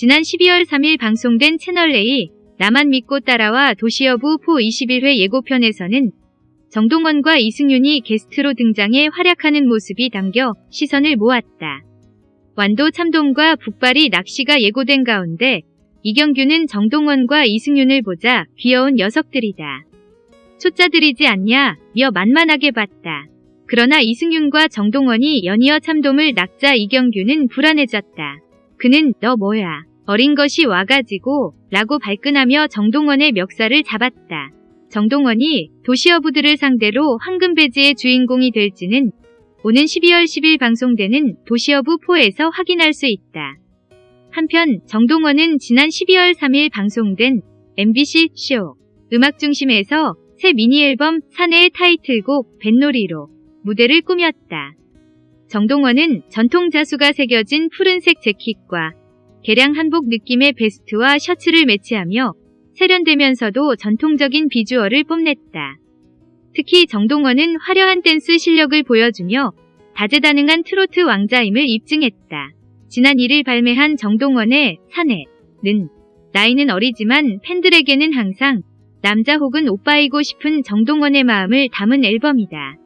지난 12월 3일 방송된 채널A 나만 믿고 따라와 도시여부 포 21회 예고편에서는 정동원과 이승윤이 게스트로 등장해 활약하는 모습이 담겨 시선을 모았다. 완도 참돔과 북발이 낚시가 예고된 가운데 이경규는 정동원과 이승윤을 보자 귀여운 녀석들이다. 초짜들이지 않냐 며 만만하게 봤다. 그러나 이승윤과 정동원이 연이어 참돔을 낚자 이경규는 불안해졌다. 그는 너 뭐야 어린 것이 와가지고 라고 발끈하며 정동원의 멱살을 잡았다. 정동원이 도시어부들을 상대로 황금배지의 주인공이 될지는 오는 12월 10일 방송되는 도시어부 4에서 확인할 수 있다. 한편 정동원은 지난 12월 3일 방송된 MBC 쇼 음악 중심에서 새 미니 앨범 사내의 타이틀곡 뱃놀이로 무대를 꾸몄다. 정동원은 전통 자수가 새겨진 푸른색 재킷과 개량 한복 느낌의 베스트와 셔츠를 매치하며 세련되면서도 전통적인 비주얼을 뽐냈다. 특히 정동원은 화려한 댄스 실력을 보여주며 다재다능한 트로트 왕자임을 입증했다. 지난 1일 발매한 정동원의 사내는 나이는 어리지만 팬들에게는 항상 남자 혹은 오빠이고 싶은 정동원의 마음을 담은 앨범이다.